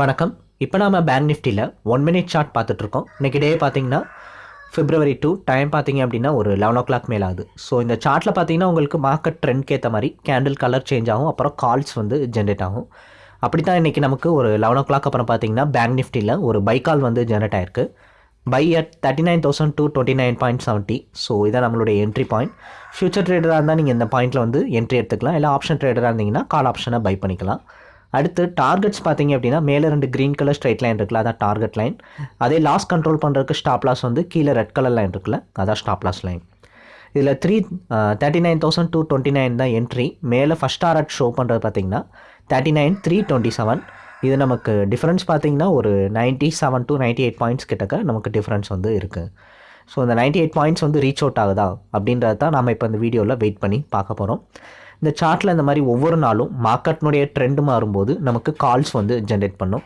வணக்கம். இப்போ நாம பேங்க் நிஃப்டியில் ஒன் மினிட் சார்ட் பார்த்துட்ருக்கோம். இன்றைக்கி டே பார்த்தீங்கன்னா பிப்ரவரி டூ டைம் பார்த்தீங்க அப்படின்னா ஒரு லெவன் ஓ கிளாக் மேலே ஆகுது. ஸோ இந்த சார்ட்டில் பார்த்தீங்கன்னா உங்களுக்கு மார்க்கெட் ட்ரெண்ட்க்கு ஏற்ற மாதிரி கேண்டில் கலர் சேஞ்ச் ஆகும் அப்புறம் கால்ஸ் வந்து ஜென்ரேட் ஆகும். அப்படி தான் இன்றைக்கி நமக்கு ஒரு லெவன் ஓ கிளாக் அப்புறம் பார்த்தீங்கன்னா பேங்க் நிஃப்டியில் ஒரு பை கால் வந்து ஜென்ரேட் ஆயிருக்கு. Buy at thirty nine thousand two twenty nine point seventy so இதான் நம்மளுடைய என்ட்ரி பாயிண்ட் ஃபியூச்சர் ட்ரேடராக இருந்தால் நீங்கள் இந்த பாயிண்ட்டில் வந்து என்ட்ரி எடுத்துக்கலாம். இல்லை ஆப்ஷன் ட்ரேடராக இருந்தீங்கன்னா கால் ஆப்ஷனை பை பண்ணிக்கலாம். அடுத்து டார்கெட்ஸ் பார்த்தீங்க அப்படின்னா மேலே ரெண்டு க்ரீன் கலர் ஸ்ட்ரைட் லைன் இருக்குல்ல அதான் டார்கெட் லைன் அதே லாஸ் கண்ட்ரோல் பண்ணுறதுக்கு ஸ்டாப் லாஸ் வந்து கீழே ரெட் கலர் லைன் இருக்குல்ல அதான் ஸ்டாப் லாஸ் லைன் இதில் three thirty nine thousand two twenty nine தான் என்ட்ரி மேலே ஃபஸ்ட் டாரட் ஷோ பண்ணுறது பார்த்தீங்கன்னா thirty nine three twenty seven இது நமக்கு டிஃப்ரென்ஸ் பார்த்தீங்கன்னா ஒரு ninety seven to ninety eight points கிட்டக்க நமக்கு டிஃப்ரென்ஸ் வந்து இருக்குது ஸோ இந்த நைன்ட்டி எயிட் பாயிண்ட்ஸ் வந்து ரீச் அவுட் ஆகுதா? அப்படின்றது தான் நம்ம இப்போ இந்த வீடியோவில் வெயிட் பண்ணி பார்க்க போகிறோம் இந்த சார்ட்டில் இந்த மாதிரி ஒவ்வொரு நாளும் மார்க்கெட்னுடைய ட்ரெண்ட் மாறும்போது நமக்கு கால்ஸ் வந்து ஜென்ரேட் பண்ணும்.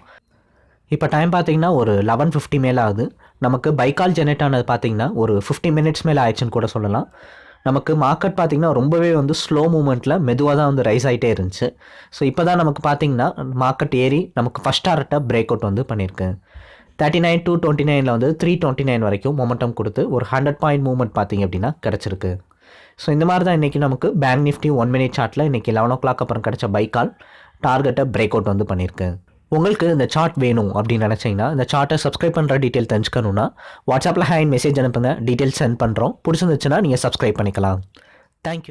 இப்போ டைம் பார்த்தீங்கன்னா ஒரு லெவன் ஃபிஃப்டி மேலே ஆகுது. நமக்கு பைக்கால் ஜென்ரேட் ஆனது பார்த்தீங்கன்னா ஒரு ஃபிஃப்டி மினிட்ஸ் மேலே ஆயிடுச்சுன்னு கூட சொல்லலாம். நமக்கு மார்க்கெட் பார்த்திங்கன்னா ரொம்பவே வந்து ஸ்லோ மூமெண்ட்டில் மெதுவாக தான் வந்து ரைஸ் ஆகிட்டே இருந்துச்சு. ஸோ இப்போ தான் நமக்கு பார்த்திங்கன்னா மார்க்கெட் ஏறி நமக்கு ஃபஸ்ட் டாரட்டை பிரேக் அவுட் வந்து பண்ணியிருக்கு. தேர்ட்டி நைன் டூ டுவெண்ட்டி நைனில் வந்து த்ரீ டுவெண்ட்டி நைன் வரைக்கும் மொமெண்டம் கொடுத்து ஒரு ஹண்ட்ரட் பாயிண்ட் மூவ்மெண்ட் பார்த்திங்க அப்படின்னா கிடச்சிருக்கு. ஸோ இந்த மாதிரி தான் இன்றைக்கி நமக்கு பேங்க் நிஃப்டி ஒன் மினிட் சார்ட்டில் இன்றைக்கி லெவன் ஓ கிளாக் அப்புறம் கிடச்ச பைக்கால் டார்கெட்டை பிரேக் அவுட் வந்து பண்ணியிருக்கு. உங்களுக்கு இந்த சார்ட் வேணும் அப்படின்னு நினச்சிங்கன்னா இந்த சார்ட்டை சப்ஸ்கிரைப் பண்ணுற டீட்டெயில் தெரிஞ்சுக்கணுன்னா வாட்ஸ்அப்பில் ஹேண்ட் மெசேஜ் அனுப்புங்க. டீட்டெயில் சென்ட் பண்ணுறோம் பிடிச்சிருந்துச்சுன்னா நீங்கள் சப்ஸ்கிரைப் பண்ணிக்கலாம். தேங்க்யூ